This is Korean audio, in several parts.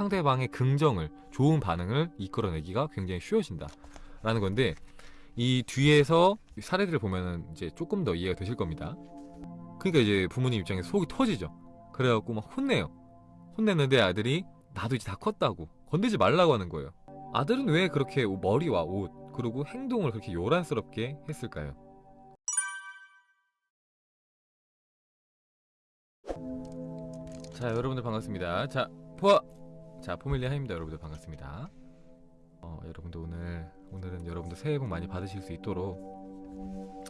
상대방의 긍정을 좋은 반응을 이끌어내기가 굉장히 쉬워진다 라는 건데 이 뒤에서 사례들을 보면은 이제 조금 더 이해가 되실 겁니다. 그러니까 이제 부모님 입장에서 속이 터지죠. 그래갖고 막 혼내요. 혼냈는데 아들이 나도 이제 다 컸다고 건들지 말라고 하는 거예요. 아들은 왜 그렇게 머리와 옷 그리고 행동을 그렇게 요란스럽게 했을까요? 자 여러분들 반갑습니다. 자 포아 자 포밀리 하입니다 여러분들. 반갑습니다. 어, 여러분들 오늘 오늘은 여러분들 새해 복 많이 받으실 수 있도록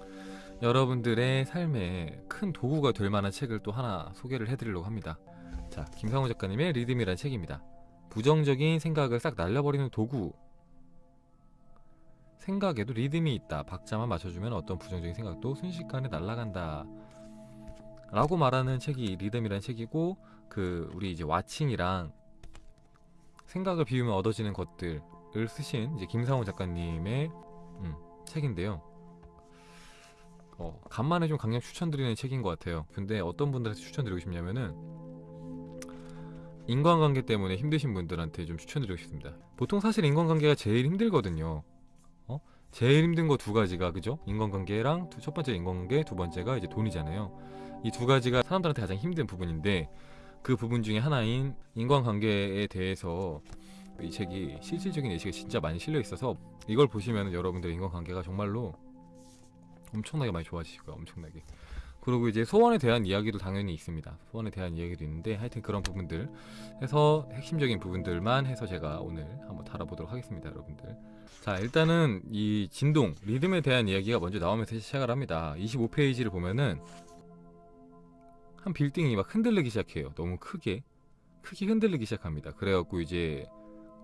여러분들의 삶에 큰 도구가 될 만한 책을 또 하나 소개를 해드리려고 합니다. 자 김상호 작가님의 리듬이라는 책입니다. 부정적인 생각을 싹 날려버리는 도구. 생각에도 리듬이 있다. 박자만 맞춰주면 어떤 부정적인 생각도 순식간에 날아간다. 라고 말하는 책이 리듬이라는 책이고 그 우리 이제 와칭이랑 생각을 비우면 얻어지는 것들을 쓰신 이제 김상호 작가님의 음, 책인데요. 어, 간만에 좀 강력 추천드리는 책인 것 같아요. 근데 어떤 분들한테 추천드리고 싶냐면은 인간관계 때문에 힘드신 분들한테 좀 추천드리고 싶습니다. 보통 사실 인간관계가 제일 힘들거든요. 어? 제일 힘든 거 두 가지가 그죠? 인간관계랑 두, 첫 번째 인간관계 두 번째가 이제 돈이잖아요. 이 두 가지가 사람들한테 가장 힘든 부분인데 그 부분 중에 하나인 인간관계에 대해서 이 책이 실질적인 예시가 진짜 많이 실려 있어서 이걸 보시면 여러분들의 인간관계가 정말로 엄청나게 많이 좋아지실 거예요 엄청나게. 그리고 이제 소원에 대한 이야기도 당연히 있습니다. 소원에 대한 이야기도 있는데 하여튼 그런 부분들 해서 핵심적인 부분들만 해서 제가 오늘 한번 다뤄보도록 하겠습니다 여러분들. 자 일단은 이 진동 리듬에 대한 이야기가 먼저 나오면서 시작을 합니다. 25페이지를 보면은 한 빌딩이 막 흔들리기 시작해요. 너무 크게. 크게 흔들리기 시작합니다. 그래갖고 이제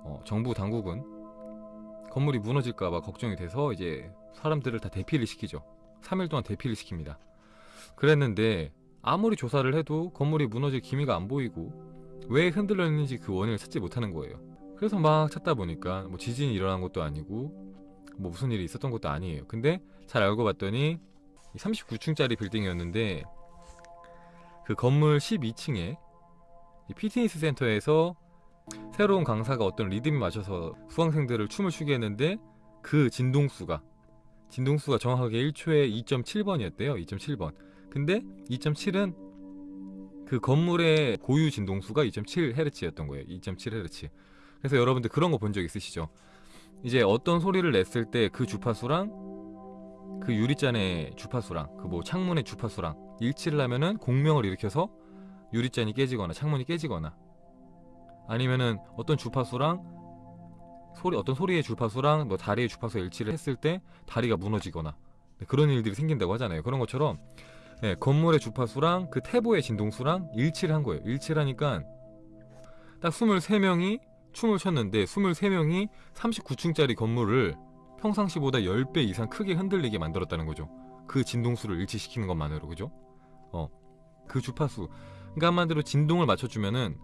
어, 정부 당국은 건물이 무너질까봐 걱정이 돼서 이제 사람들을 다 대피를 시키죠. 3일 동안 대피를 시킵니다. 그랬는데 아무리 조사를 해도 건물이 무너질 기미가 안 보이고 왜 흔들렸는지 그 원인을 찾지 못하는 거예요. 그래서 막 찾다 보니까 뭐 지진이 일어난 것도 아니고 뭐 무슨 일이 있었던 것도 아니에요. 근데 잘 알고 봤더니 39층짜리 빌딩이었는데 그 건물 12층에 피트니스 센터에서 새로운 강사가 어떤 리듬에 맞춰서 수강생들을 춤을 추게 했는데 그 진동수가 진동수가 정확하게 1초에 2.7번이었대요 2.7번. 근데 2.7은 그 건물의 고유 진동수가 2.7Hz였던 거예요 2.7Hz 그래서 여러분들 그런 거 본 적 있으시죠? 이제 어떤 소리를 냈을 때 그 주파수랑 그 유리잔의 주파수랑 그 뭐 창문의 주파수랑 일치를 하면은 공명을 일으켜서 유리잔이 깨지거나 창문이 깨지거나 아니면은 어떤 주파수랑 소리 어떤 소리의 주파수랑 뭐 다리의 주파수 일치를 했을 때 다리가 무너지거나 네, 그런 일들이 생긴다고 하잖아요. 그런 것처럼 네, 건물의 주파수랑 그 태보의 진동수랑 일치를 한 거예요. 일치를 하니까 딱 23명이 춤을 췄는데 23명이 39층짜리 건물을 평상시보다 10배 이상 크게 흔들리게 만들었다는 거죠. 그 진동수를 일치시키는 것만으로 그죠? 어, 그 주파수. 그러니까 한마디로 진동을 맞춰주면은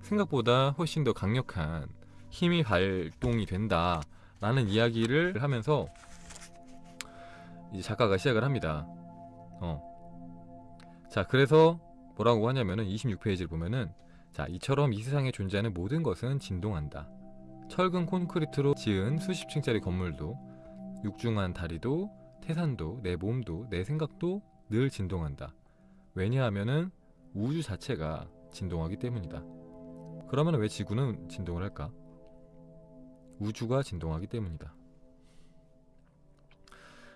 생각보다 훨씬 더 강력한 힘이 발동이 된다 라는 이야기를 하면서 이제 작가가 시작을 합니다. 어. 자 그래서 뭐라고 하냐면은 26페이지를 보면은 자 이처럼 이 세상에 존재하는 모든 것은 진동한다. 철근 콘크리트로 지은 수십 층짜리 건물도 육중한 다리도 태산도 내 몸도 내 생각도 늘 진동한다 왜냐하면은 우주 자체가 진동하기 때문이다 그러면 왜 지구는 진동을 할까? 우주가 진동하기 때문이다.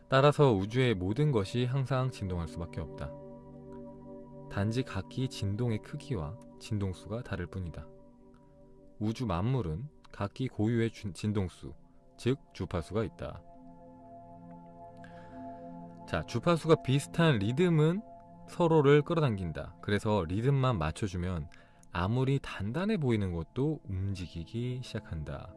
따라서 우주의 모든 것이 항상 진동할 수밖에 없다. 단지 각기 진동의 크기와 진동수가 다를 뿐이다. 우주 만물은 각기 고유의 진동수, 즉 주파수가 있다. 자, 주파수가 비슷한 리듬은 서로를 끌어당긴다. 그래서 리듬만 맞춰주면 아무리 단단해 보이는 것도 움직이기 시작한다.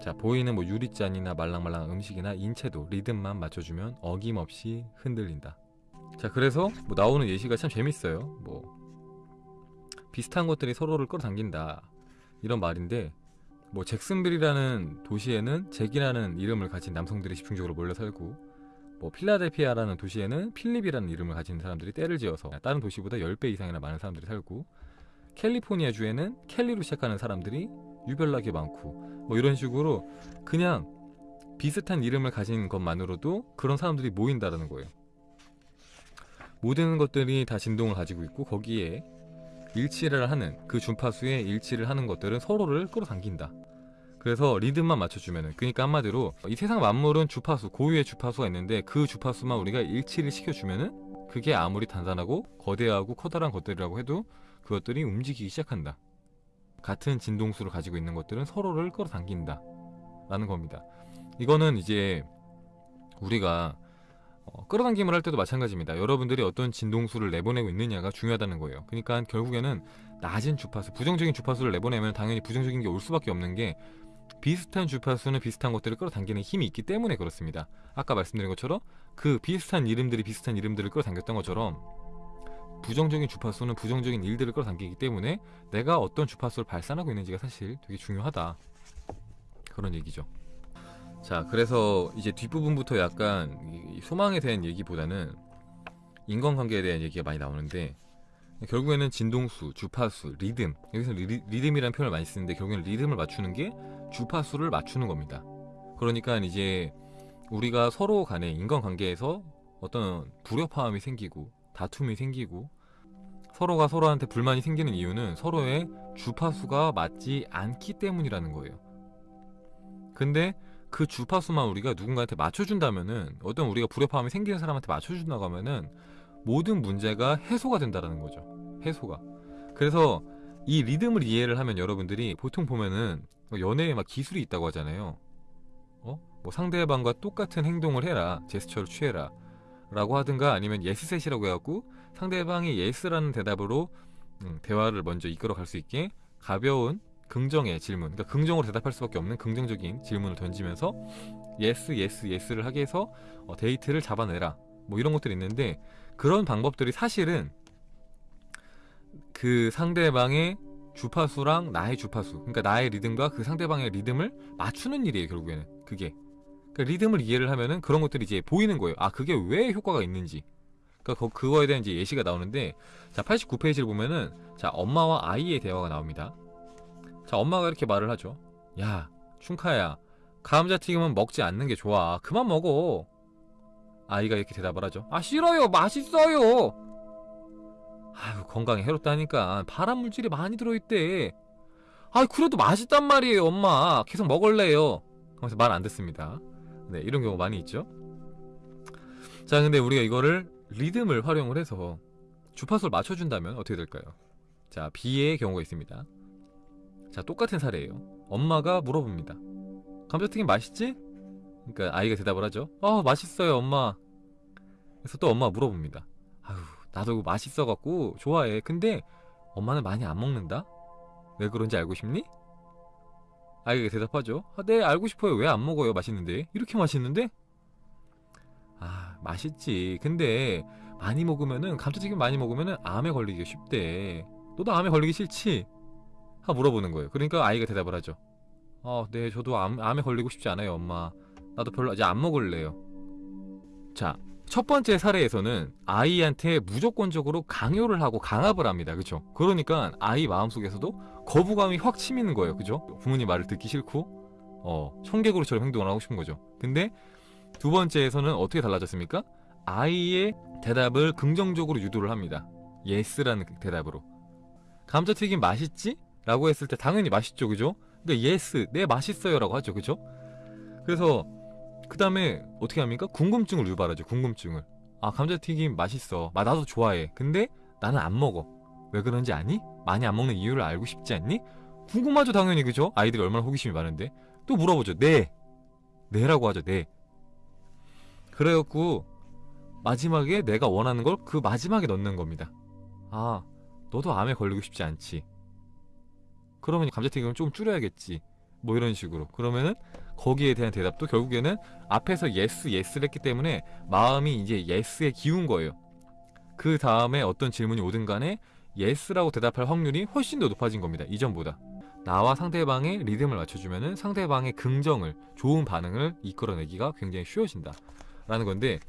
자 보이는 뭐 유리잔이나 말랑말랑한 음식이나 인체도 리듬만 맞춰주면 어김없이 흔들린다 자 그래서 뭐 나오는 예시가 참 재밌어요 뭐 비슷한 것들이 서로를 끌어당긴다 이런 말인데 뭐 잭슨빌이라는 도시에는 잭이라는 이름을 가진 남성들이 집중적으로 몰려 살고 뭐 필라델피아라는 도시에는 필립이라는 이름을 가진 사람들이 때를 지어서 다른 도시보다 10배 이상이나 많은 사람들이 살고 캘리포니아 주에는 켈리로 시작하는 사람들이 유별나게 많고 뭐 이런 식으로 그냥 비슷한 이름을 가진 것만으로도 그런 사람들이 모인다라는 거예요. 모든 것들이 다 진동을 가지고 있고 거기에 일치를 하는 그 주파수에 일치를 하는 것들은 서로를 끌어당긴다. 그래서 리듬만 맞춰주면은 그러니까 한마디로 이 세상 만물은 주파수 고유의 주파수가 있는데 그 주파수만 우리가 일치를 시켜주면은 그게 아무리 단단하고 거대하고 커다란 것들이라고 해도 그것들이 움직이기 시작한다. 같은 진동수를 가지고 있는 것들은 서로를 끌어당긴다. 라는 겁니다. 이거는 이제 우리가 어, 끌어당김을 할 때도 마찬가지입니다. 여러분들이 어떤 진동수를 내보내고 있느냐가 중요하다는 거예요. 그러니까 결국에는 낮은 주파수, 부정적인 주파수를 내보내면 당연히 부정적인 게 올 수밖에 없는 게 비슷한 주파수는 비슷한 것들을 끌어당기는 힘이 있기 때문에 그렇습니다. 아까 말씀드린 것처럼 그 비슷한 이름들이 비슷한 이름들을 끌어당겼던 것처럼 부정적인 주파수는 부정적인 일들을 끌어당기기 때문에 내가 어떤 주파수를 발산하고 있는지가 사실 되게 중요하다. 그런 얘기죠. 자, 그래서 이제 뒷부분부터 약간 이 소망에 대한 얘기보다는 인간관계에 대한 얘기가 많이 나오는데 결국에는 진동수, 주파수, 리듬 여기서 리, 리듬이라는 표현을 많이 쓰는데 결국에는 리듬을 맞추는 게 주파수를 맞추는 겁니다. 그러니까 이제 우리가 서로 간의 인간관계에서 어떤 불협화음이 생기고 다툼이 생기고 서로가 서로한테 불만이 생기는 이유는 서로의 주파수가 맞지 않기 때문이라는 거예요. 근데 그 주파수만 우리가 누군가한테 맞춰준다면은 어떤 우리가 불협화음이 생기는 사람한테 맞춰준다고 하면은 모든 문제가 해소가 된다라는 거죠. 해소가. 그래서 이 리듬을 이해를 하면 여러분들이 보통 보면은 연애에 막 기술이 있다고 하잖아요. 어? 뭐 상대방과 똑같은 행동을 해라. 제스처를 취해라. 라고 하든가 아니면 yes set이라고 해갖고 상대방이 yes라는 대답으로 음, 대화를 먼저 이끌어 갈 수 있게 가벼운 긍정의 질문 그러니까 긍정으로 대답할 수밖에 없는 긍정적인 질문을 던지면서 yes yes yes를 하게 해서 어, 데이트를 잡아내라 뭐 이런 것들이 있는데 그런 방법들이 사실은 그 상대방의 주파수랑 나의 주파수 그러니까 나의 리듬과 그 상대방의 리듬을 맞추는 일이에요 결국에는. 그게. 그러니까 리듬을 이해를 하면은 그런 것들이 이제 보이는 거예요. 아 그게 왜 효과가 있는지. 그러니까 그 거에 대한 이제 예시가 나오는데 자 89페이지를 보면은 자 엄마와 아이의 대화가 나옵니다. 자 엄마가 이렇게 말을 하죠 야 춘카야 감자튀김은 먹지 않는 게 좋아. 그만 먹어 아이가 이렇게 대답을 하죠. 아 싫어요. 맛있어요. 아유 건강에 해롭다니까. 발암 물질이 많이 들어있대. 아 그래도 맛있단 말이에요 엄마. 계속 먹을래요. 하면서 말 안 듣습니다. 네 이런 경우 많이 있죠. 자 근데 우리가 이거를 리듬을 활용을 해서 주파수를 맞춰준다면 어떻게 될까요? 자 B의 경우가 있습니다. 자 똑같은 사례예요. 엄마가 물어봅니다. 감자튀김 맛있지? 그러니까 아이가 대답을 하죠. 어 맛있어요 엄마. 그래서 또 엄마가 물어봅니다. 아유 나도 맛있어갖고 좋아해. 근데 엄마는 많이 안 먹는다? 왜 그런지 알고 싶니? 아이가 대답하죠. 아, 네 알고 싶어요. 왜 안 먹어요? 맛있는데. 이렇게 맛있는데? 아 맛있지. 근데 많이 먹으면은 감자튀김 많이 먹으면은 암에 걸리기가 쉽대. 너도 암에 걸리기 싫지? 하 물어보는 거예요. 그러니까 아이가 대답을 하죠. 어네 저도 암, 암에 걸리고 싶지 않아요 엄마 나도 별로 이제 안 먹을래요. 자 첫 번째 사례에서는 아이한테 무조건적으로 강요를 하고 강압을 합니다. 그쵸? 그러니까 아이 마음속에서도 거부감이 확 치미는 거예요. 그죠? 부모님 말을 듣기 싫고 어 청개구리처럼 행동을 하고 싶은 거죠. 근데 두 번째에서는 어떻게 달라졌습니까? 아이의 대답을 긍정적으로 유도를 합니다. yes라는 대답으로. 감자튀김 맛있지? 라고 했을 때 당연히 맛있죠. 그죠? 근데 yes 네 맛있어요 라고 하죠. 그죠? 그래서 그 다음에 어떻게 합니까? 궁금증을 유발하죠 궁금증을. 아 감자튀김 맛있어. 아, 나도 좋아해. 근데 나는 안 먹어. 왜 그런지 아니? 많이 안 먹는 이유를 알고 싶지 않니? 궁금하죠 당연히. 그죠? 아이들이 얼마나 호기심이 많은데. 또 물어보죠. 네. 네라고 하죠 네. 그래갖고 마지막에 내가 원하는 걸 그 마지막에 넣는 겁니다. 아 너도 암에 걸리고 싶지 않지. 그러면 감자튀김을 좀 줄여야겠지 뭐 이런 식으로 그러면은 거기에 대한 대답도 결국에는 앞에서 yes yes를 했기 때문에 마음이 이제 yes에 기운 거예요 그 다음에 어떤 질문이 오든 간에 yes라고 대답할 확률이 훨씬 더 높아진 겁니다 이전보다 나와 상대방의 리듬을 맞춰주면은 상대방의 긍정을 좋은 반응을 이끌어내기가 굉장히 쉬워진다 라는 건데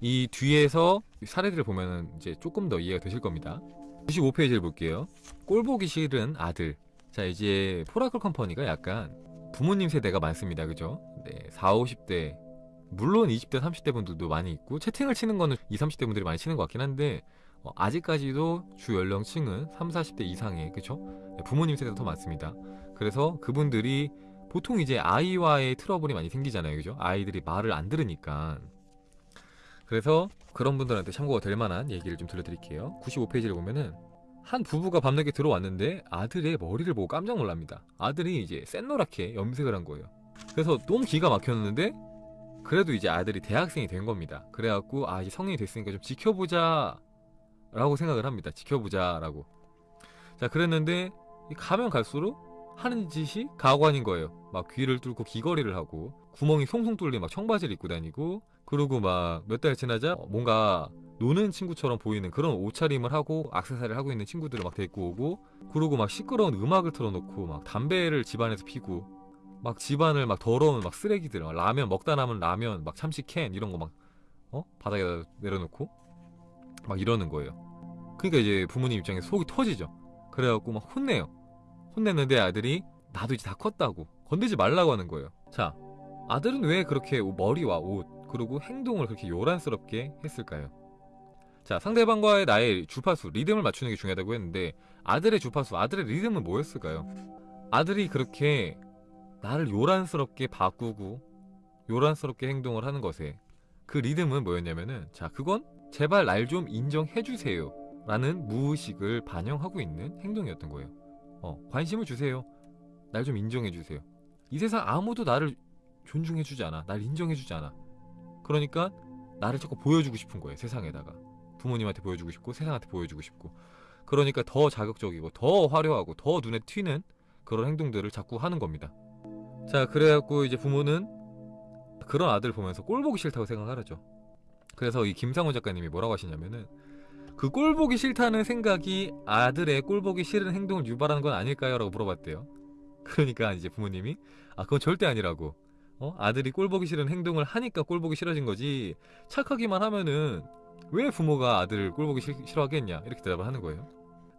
이 뒤에서 사례들을 보면은 이제 조금 더 이해가 되실 겁니다 95페이지를 볼게요. 꼴보기 싫은 아들. 자, 이제 포라클 컴퍼니가 약간 부모님 세대가 많습니다. 그죠? 네, 4, 50대. 물론 20대, 30대 분들도 많이 있고 채팅을 치는 거는 20, 30대 분들이 많이 치는 것 같긴 한데 어, 아직까지도 주 연령층은 3, 40대 이상의 그죠? 네, 부모님 세대가 더 많습니다. 그래서 그분들이 보통 이제 아이와의 트러블이 많이 생기잖아요. 그죠? 아이들이 말을 안 들으니까. 그래서 그런 분들한테 참고가 될 만한 얘기를 좀 들려드릴게요. 95페이지를 보면은 한 부부가 밤늦게 들어왔는데 아들의 머리를 보고 깜짝 놀랍니다. 아들이 이제 샛노랗게 염색을 한 거예요. 그래서 너무 기가 막혔는데 그래도 이제 아들이 대학생이 된 겁니다. 그래갖고 아 이제 성인이 됐으니까 좀 지켜보자 라고 생각을 합니다. 지켜보자 라고. 자 그랬는데 가면 갈수록 하는 짓이 가관인 거예요. 막 귀를 뚫고 귀걸이를 하고 구멍이 송송 뚫린 막 청바지를 입고 다니고 그리고 막 몇 달 지나자 뭔가 노는 친구처럼 보이는 그런 옷차림을 하고 악세사리를 하고 있는 친구들을 막 데리고 오고 그리고 막 시끄러운 음악을 틀어놓고 막 담배를 집안에서 피고 막 집안을 막 더러운 막 쓰레기들 막 라면 먹다 남은 라면 막 참치 캔 이런 거 막 어? 바닥에다 내려놓고 막 이러는 거예요. 그러니까 이제 부모님 입장에서 속이 터지죠. 그래갖고 막 혼내요. 혼냈는데 아들이 나도 이제 다 컸다고 건들지 말라고 하는 거예요. 자, 아들은 왜 그렇게 머리와 옷 그리고 행동을 그렇게 요란스럽게 했을까요? 자, 상대방과의 나의 주파수, 리듬을 맞추는 게 중요하다고 했는데 아들의 주파수, 아들의 리듬은 뭐였을까요? 아들이 그렇게 나를 요란스럽게 바꾸고 요란스럽게 행동을 하는 것에 그 리듬은 뭐였냐면은 자, 그건 제발 날 좀 인정해 주세요. 라는 무의식을 반영하고 있는 행동이었던 거예요. 어, 관심을 주세요. 날 좀 인정해 주세요. 이 세상 아무도 나를 존중해 주지 않아. 날 인정해 주지 않아. 그러니까 나를 자꾸 보여주고 싶은 거예요. 세상에다가. 부모님한테 보여주고 싶고 세상한테 보여주고 싶고. 그러니까 더 자극적이고 더 화려하고 더 눈에 튀는 그런 행동들을 자꾸 하는 겁니다. 자, 그래갖고 이제 부모는 그런 아들 보면서 꼴 보기 싫다고 생각하죠. 그래서 이 김상호 작가님이 뭐라고 하시냐면은 그 꼴 보기 싫다는 생각이 아들의 꼴 보기 싫은 행동을 유발하는 건 아닐까요? 라고 물어봤대요. 그러니까 이제 부모님이 아 그건 절대 아니라고 어? 아들이 꼴 보기 싫은 행동을 하니까 꼴 보기 싫어진 거지. 착하기만 하면은 왜 부모가 아들을 꼴 보기 싫, 싫어하겠냐? 이렇게 대답을 하는 거예요.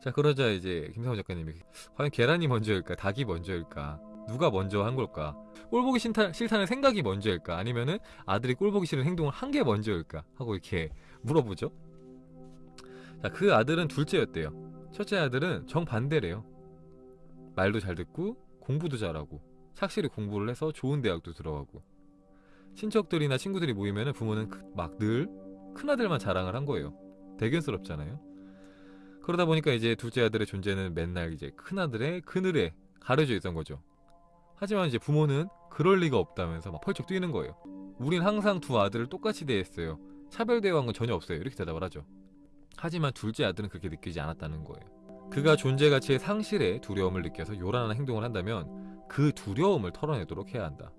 자 그러자 이제 김상호 작가님이 과연 계란이 먼저일까? 닭이 먼저일까? 누가 먼저 한 걸까? 꼴 보기 싫다, 싫다는 생각이 먼저일까? 아니면은 아들이 꼴 보기 싫은 행동을 한 게 먼저일까? 하고 이렇게 물어보죠. 자 그 아들은 둘째였대요. 첫째 아들은 정반대래요. 말도 잘 듣고 공부도 잘하고 착실히 공부를 해서 좋은 대학도 들어가고. 친척들이나 친구들이 모이면 부모는 막 늘 큰아들만 자랑을 한 거예요. 대견스럽잖아요. 그러다 보니까 이제 둘째 아들의 존재는 맨날 이제 큰아들의 그늘에 가려져 있던 거죠. 하지만 이제 부모는 그럴 리가 없다면서 막 펄쩍 뛰는 거예요 우린 항상 두 아들을 똑같이 대했어요. 차별 대우한 건 전혀 없어요. 이렇게 대답을 하죠. 하지만 둘째 아들은 그렇게 느끼지 않았다는 거예요. 그가 존재 가치의 상실에 두려움을 느껴서 요란한 행동을 한다면 그 두려움을 털어내도록 해야 한다.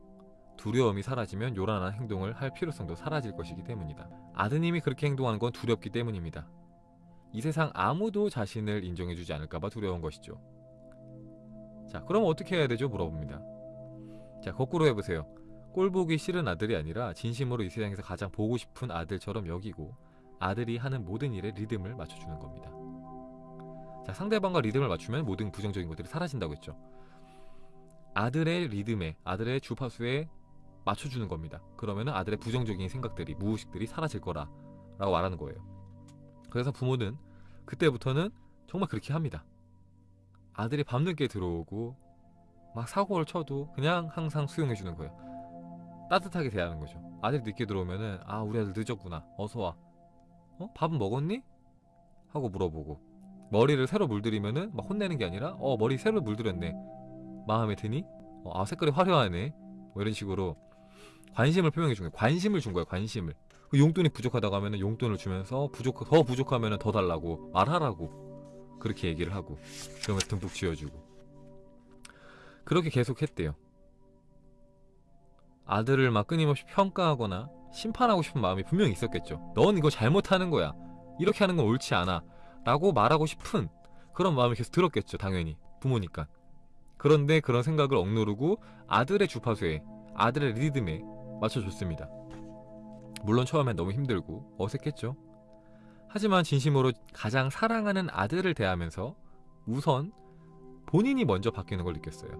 두려움이 사라지면 요란한 행동을 할 필요성도 사라질 것이기 때문이다. 아드님이 그렇게 행동하는 건 두렵기 때문입니다. 이 세상 아무도 자신을 인정해주지 않을까봐 두려운 것이죠. 자, 그럼 어떻게 해야 되죠? 물어봅니다. 자, 거꾸로 해보세요. 꼴 보기 싫은 아들이 아니라 진심으로 이 세상에서 가장 보고 싶은 아들처럼 여기고 아들이 하는 모든 일에 리듬을 맞춰주는 겁니다. 자, 상대방과 리듬을 맞추면 모든 부정적인 것들이 사라진다고 했죠. 아들의 리듬에, 아들의 주파수에 맞춰주는 겁니다. 그러면 아들의 부정적인 생각들이, 무의식들이 사라질 거라 라고 말하는 거예요. 그래서 부모는 그때부터는 정말 그렇게 합니다. 아들이 밤늦게 들어오고 막 사고를 쳐도 그냥 항상 수용해 주는 거예요. 따뜻하게 대하는 거죠. 아들이 늦게 들어오면은 아 우리 아들 늦었구나. 어서 와. 어? 밥은 먹었니? 하고 물어보고 머리를 새로 물들이면은 막 혼내는 게 아니라 어 머리 새로 물들였네 마음에 드니? 어, 아 색깔이 화려하네. 뭐 이런 식으로 관심을 표명해 준 거예요. 관심을 준 거예요 관심을. 그 용돈이 부족하다고 하면은 용돈을 주면서 부족 더 부족하면은 더 달라고 말하라고 그렇게 얘기를 하고 그러면서 듬뿍 쥐어주고. 그렇게 계속 했대요. 아들을 막 끊임없이 평가하거나 심판하고 싶은 마음이 분명히 있었겠죠. 넌 이거 잘못하는 거야. 이렇게 하는 건 옳지 않아. 라고 말하고 싶은 그런 마음이 계속 들었겠죠 당연히. 부모니까 그런데 그런 생각을 억누르고 아들의 주파수에 아들의 리듬에 맞춰줬습니다 물론 처음엔 너무 힘들고 어색했죠 하지만 진심으로 가장 사랑하는 아들을 대하면서 우선 본인이 먼저 바뀌는 걸 느꼈어요.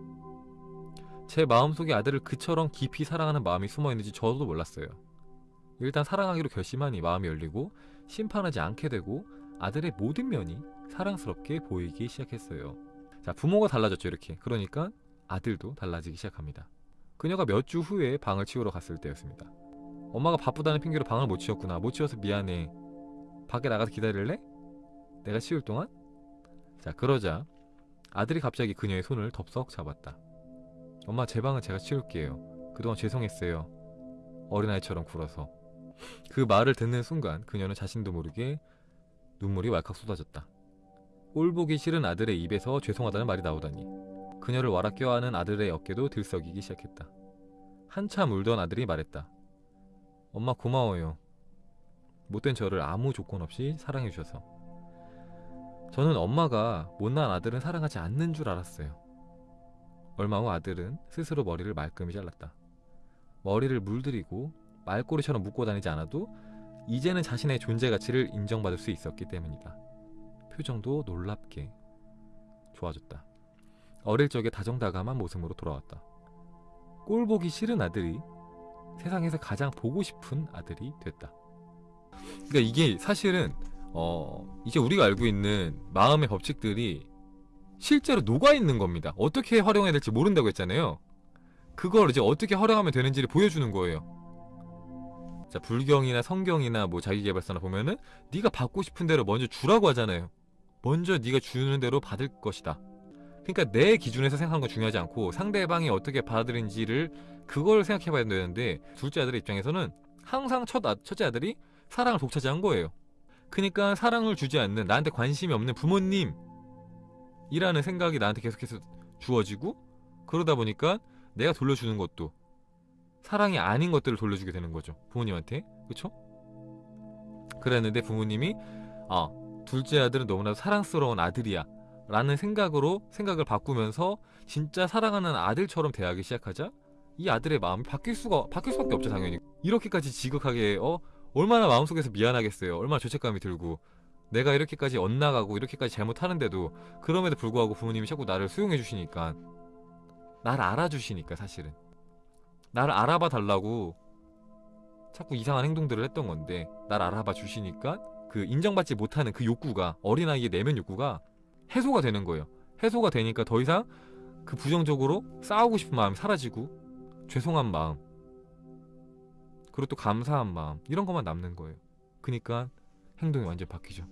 제 마음속에 아들을 그처럼 깊이 사랑하는 마음이 숨어 있는지 저도 몰랐어요. 일단 사랑하기로 결심하니 마음이 열리고 심판하지 않게 되고 아들의 모든 면이 사랑스럽게 보이기 시작했어요. 자, 부모가 달라졌죠, 이렇게. 그러니까 아들도 달라지기 시작합니다. 그녀가 몇 주 후에 방을 치우러 갔을 때였습니다. 엄마가 바쁘다는 핑계로 방을 못 치웠구나. 못 치워서 미안해. 밖에 나가서 기다릴래? 내가 치울 동안? 자, 그러자 아들이 갑자기 그녀의 손을 덥석 잡았다. 엄마, 제 방은 제가 치울게요. 그동안 죄송했어요. 어린아이처럼 굴어서. 그 말을 듣는 순간 그녀는 자신도 모르게 눈물이 왈칵 쏟아졌다. 꼴 보기 싫은 아들의 입에서 죄송하다는 말이 나오다니 그녀를 와라 껴안은 아들의 어깨도 들썩이기 시작했다. 한참 울던 아들이 말했다. 엄마 고마워요. 못된 저를 아무 조건 없이 사랑해 주셔서. 저는 엄마가 못난 아들은 사랑하지 않는 줄 알았어요. 얼마 후 아들은 스스로 머리를 말끔히 잘랐다. 머리를 물들이고 말꼬리처럼 묶고 다니지 않아도 이제는 자신의 존재 가치를 인정받을 수 있었기 때문이다. 표정도 놀랍게 좋아졌다. 어릴 적의 다정다감한 모습으로 돌아왔다. 꼴 보기 싫은 아들이 세상에서 가장 보고 싶은 아들이 됐다. 그러니까 이게 사실은 어 이제 우리가 알고 있는 마음의 법칙들이 실제로 녹아 있는 겁니다. 어떻게 활용해야 될지 모른다고 했잖아요. 그걸 이제 어떻게 활용하면 되는지를 보여주는 거예요. 자 불경이나 성경이나 뭐 자기계발서나 보면은 네가 받고 싶은 대로 먼저 주라고 하잖아요. 먼저 네가 주는 대로 받을 것이다. 그러니까 내 기준에서 생각하는 건 중요하지 않고 상대방이 어떻게 받아들인지를 그걸 생각해 봐야 되는데 둘째 아들의 입장에서는 항상 첫 아, 첫째 아들이 사랑을 독차지한 거예요. 그러니까 사랑을 주지 않는 나한테 관심이 없는 부모님 이라는 생각이 나한테 계속해서 주어지고 그러다 보니까 내가 돌려주는 것도 사랑이 아닌 것들을 돌려주게 되는 거죠 부모님한테 그쵸? 그랬는데 부모님이 아 둘째 아들은 너무나도 사랑스러운 아들이야. 라는 생각으로 생각을 바꾸면서 진짜 사랑하는 아들처럼 대하기 시작하자. 이 아들의 마음이 바뀔 수가 바뀔 수밖에 없죠 당연히. 이렇게까지 지극하게 어 얼마나 마음속에서 미안하겠어요. 얼마나 죄책감이 들고. 내가 이렇게까지 엇나가고 이렇게까지 잘못하는데도 그럼에도 불구하고 부모님이 자꾸 나를 수용해 주시니까. 나를 알아주시니까 사실은. 나를 알아봐 달라고 자꾸 이상한 행동들을 했던 건데 나를 알아봐 주시니까 그 인정받지 못하는 그 욕구가 어린아이의 내면 욕구가 해소가 되는 거예요. 해소가 되니까 더 이상 그 부정적으로 싸우고 싶은 마음이 사라지고 죄송한 마음 그리고 또 감사한 마음 이런 것만 남는 거예요. 그니까 행동이 완전 바뀌죠